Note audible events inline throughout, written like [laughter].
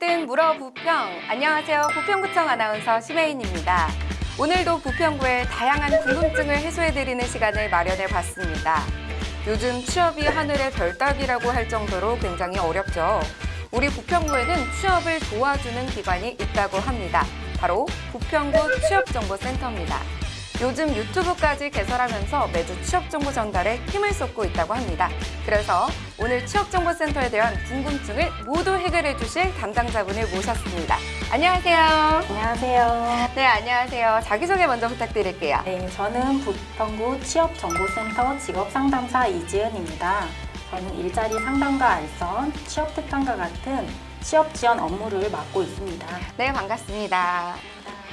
뜬 물어 부평. 안녕하세요. 부평구청 아나운서 심혜인입니다. 오늘도 부평구의 다양한 궁금증을 해소해드리는 시간을 마련해 봤습니다. 요즘 취업이 하늘의 별따기라고 할 정도로 굉장히 어렵죠. 우리 부평구에는 취업을 도와주는 기관이 있다고 합니다. 바로 부평구 취업정보센터입니다. 요즘 유튜브까지 개설하면서 매주 취업정보 전달에 힘을 쏟고 있다고 합니다. 그래서 오늘 취업정보센터에 대한 궁금증을 모두 해결해 주실 담당자분을 모셨습니다. 안녕하세요. 안녕하세요. 네, 안녕하세요. 자기소개 먼저 부탁드릴게요. 네, 저는 부평구 취업정보센터 직업상담사 이지은입니다. 저는 일자리 상담과 알선, 취업 특강과 같은 취업 지원 업무를 맡고 있습니다. 네, 반갑습니다.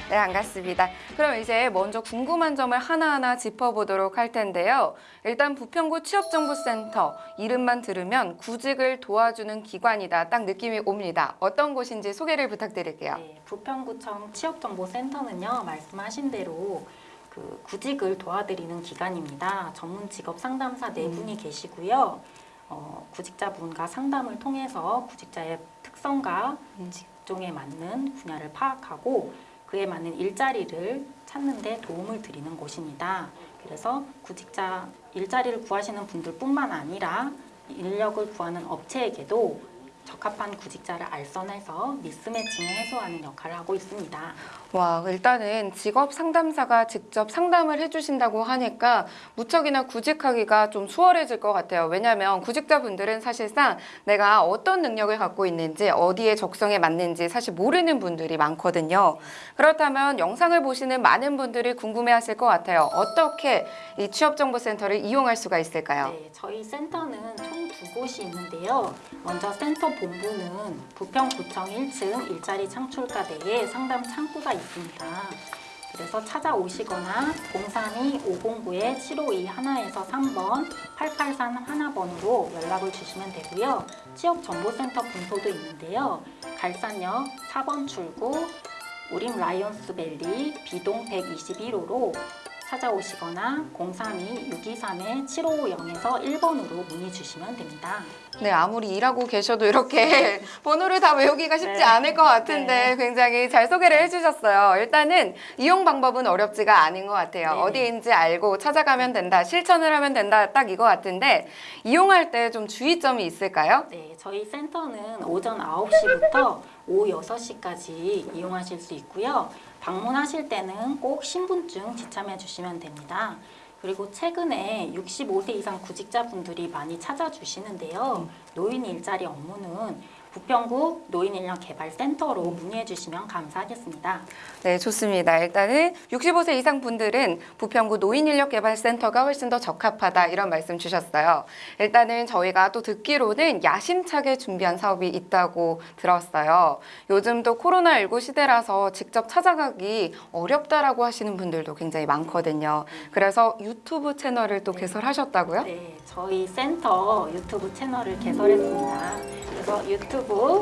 네, 반갑습니다. 그럼 이제 먼저 궁금한 점을 하나하나 짚어보도록 할 텐데요. 일단 부평구 취업정보센터 이름만 들으면 구직을 도와주는 기관이다. 딱 느낌이 옵니다. 어떤 곳인지 소개를 부탁드릴게요. 네, 부평구청 취업정보센터는요, 말씀하신 대로 그 구직을 도와드리는 기관입니다. 전문 직업 상담사 네 분이 계시고요. 어, 구직자분과 상담을 통해서 구직자의 특성과 음. 직종에 맞는 분야를 파악하고 그에 맞는 일자리를 찾는 데 도움을 드리는 곳입니다. 그래서 구직자 일자리를 구하시는 분들뿐만 아니라 인력을 구하는 업체에게도 적합한 구직자를 알선해서 미스매칭을 해소하는 역할을 하고 있습니다. 와, 일단은 직업 상담사가 직접 상담을 해주신다고 하니까 무척이나 구직하기가 좀 수월해질 것 같아요. 왜냐하면 구직자분들은 사실상 내가 어떤 능력을 갖고 있는지 어디에 적성에 맞는지 사실 모르는 분들이 많거든요. 그렇다면 영상을 보시는 많은 분들이 궁금해하실 것 같아요. 어떻게 이 취업정보센터를 이용할 수가 있을까요? 네, 저희 센터는 총 두 곳이 있는데요. 먼저 센터 본부는 부평구청 1층 일자리 창출과대에 상담 창구가 있습니다. 그래서 찾아오시거나 032-509에 752 하나에서 3번 883 하나번으로 연락을 주시면 되고요. 취업정보센터 분소도 있는데요. 갈산역 4번 출구 우림 라이온스밸리 비동 121호로 찾아오시거나 032-623-7550에서 1번으로 문의 주시면 됩니다. 네, 아무리 일하고 계셔도 이렇게 [laughs] 번호를 다 외우기가 쉽지 네. 않을 것 같은데 네. 굉장히 잘 소개를 해주셨어요. 일단은 이용 방법은 어렵지가 않은 것 같아요. 네. 어디인지 알고 찾아가면 된다, 실천을 하면 된다, 딱 이거 같은데 이용할 때 좀 주의점이 있을까요? 네, 저희 센터는 오전 9시부터 오후 6시까지 이용하실 수 있고요. 방문하실 때는 꼭 신분증 지참해 주시면 됩니다. 그리고 최근에 65세 이상 구직자분들이 많이 찾아주시는데요. 노인 일자리 업무는 부평구 노인인력개발센터로 문의해 주시면 감사하겠습니다. 네, 좋습니다. 일단은 65세 이상 분들은 부평구 노인인력개발센터가 훨씬 더 적합하다 이런 말씀 주셨어요. 일단은 저희가 또 듣기로는 야심차게 준비한 사업이 있다고 들었어요. 요즘도 코로나19 시대라서 직접 찾아가기 어렵다라고 하시는 분들도 굉장히 많거든요. 그래서 유튜브 채널을 또 개설하셨다고요? 네, 저희 센터 유튜브 채널을 개설했습니다. 그래서 유튜브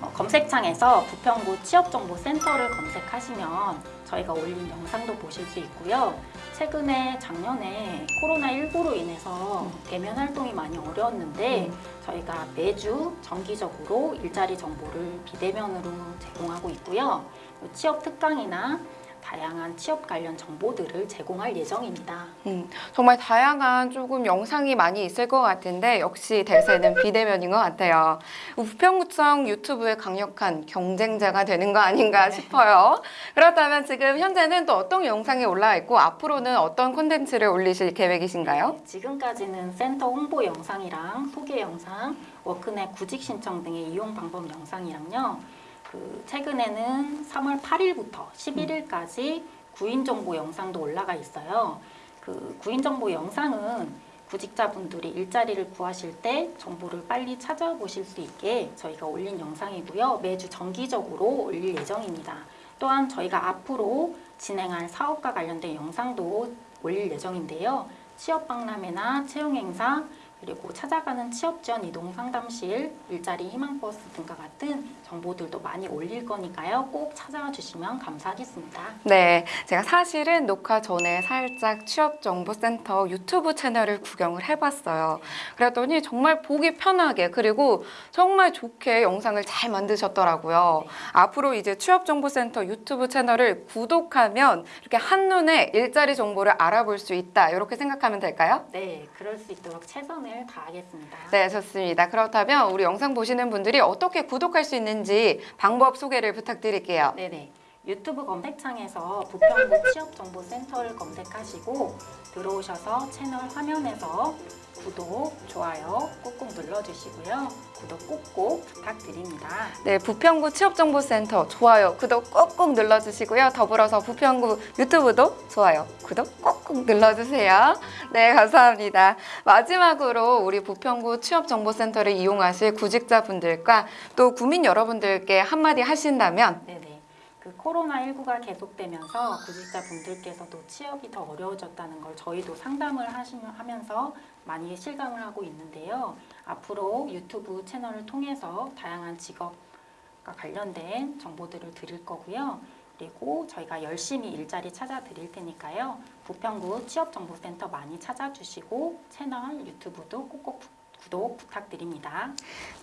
어, 검색창에서 부평구 취업정보센터를 검색하시면 저희가 올린 영상도 보실 수 있고요. 최근에 작년에 코로나19로 인해서 대면 활동이 많이 어려웠는데 저희가 매주 정기적으로 일자리 정보를 비대면으로 제공하고 있고요. 취업 특강이나 다양한 취업 관련 정보들을 제공할 예정입니다. 음, 정말 다양한 조금 영상이 많이 있을 것 같은데 역시 대세는 비대면인 것 같아요. 부평구청 유튜브의 강력한 경쟁자가 되는 거 아닌가 싶어요. 그렇다면 지금 현재는 또 어떤 영상이 올라와 있고 앞으로는 어떤 콘텐츠를 올리실 계획이신가요? 네, 지금까지는 센터 홍보 영상이랑 소개 영상, 워크넷 구직 신청 등의 이용 방법 영상이랑요. 그 최근에는 3월 8일부터 11일까지 구인 정보 영상도 올라가 있어요. 그 구인 정보 영상은 구직자분들이 일자리를 구하실 때 정보를 빨리 찾아보실 수 있게 저희가 올린 영상이고요. 매주 정기적으로 올릴 예정입니다. 또한 저희가 앞으로 진행할 사업과 관련된 영상도 올릴 예정인데요. 취업 박람회나 채용 행사 그리고 찾아가는 취업 지원 이동 상담실, 일자리 희망버스 등과 같은 정보들도 많이 올릴 거니까요. 꼭 찾아와 주시면 감사하겠습니다. 네, 제가 사실은 녹화 전에 살짝 취업정보센터 유튜브 채널을 구경을 해봤어요. 그랬더니 정말 보기 편하게 그리고 정말 좋게 영상을 잘 만드셨더라고요. 앞으로 이제 취업정보센터 유튜브 채널을 구독하면 이렇게 한눈에 일자리 정보를 알아볼 수 있다. 이렇게 생각하면 될까요? 네, 그럴 수 있도록 최선을 다하겠습니다. 네, 좋습니다. 그렇다면 우리 영상 보시는 분들이 어떻게 구독할 수 있는지 방법 소개를 부탁드릴게요. 네네. 유튜브 검색창에서 부평구 취업정보센터를 검색하시고 들어오셔서 채널 화면에서 구독, 좋아요 꾹꾹 눌러주시고요. 구독 꼭꼭 부탁드립니다. 네, 부평구 취업정보센터 좋아요, 구독 꼭꼭 눌러주시고요. 더불어서 부평구 유튜브도 좋아요, 구독 꼭꼭 눌러주세요. 네, 감사합니다. 마지막으로 우리 부평구 취업정보센터를 이용하실 구직자분들과 또 구민 여러분들께 한마디 하신다면 네네. 그 코로나19가 계속되면서 구직자분들께서도 취업이 더 어려워졌다는 걸 저희도 상담을 하시면 하면서 많이 실감을 하고 있는데요. 앞으로 유튜브 채널을 통해서 다양한 직업과 관련된 정보들을 드릴 거고요. 그리고 저희가 열심히 일자리 찾아 드릴 테니까요. 부평구 취업정보센터 많이 찾아주시고 채널 유튜브도 꼭꼭 부- 구독 부탁드립니다.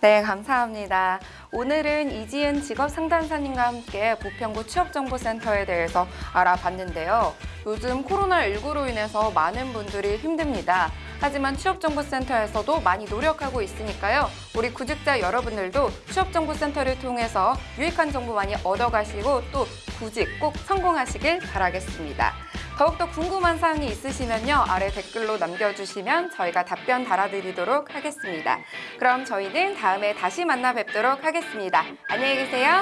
네, 감사합니다. 오늘은 이지은 직업상담사님과 함께 부평구 취업정보센터에 대해서 알아봤는데요. 요즘 코로나19로 인해서 많은 분들이 힘듭니다. 하지만 취업정보센터에서도 많이 노력하고 있으니까요. 우리 구직자 여러분들도 취업정보센터를 통해서 유익한 정보 많이 얻어가시고 또 구직 꼭 성공하시길 바라겠습니다. 더욱더 궁금한 사항이 있으시면요. 아래 댓글로 남겨주시면 저희가 답변 달아드리도록 하겠습니다. 그럼 저희는 다음에 다시 만나 뵙도록 하겠습니다. 안녕히 계세요.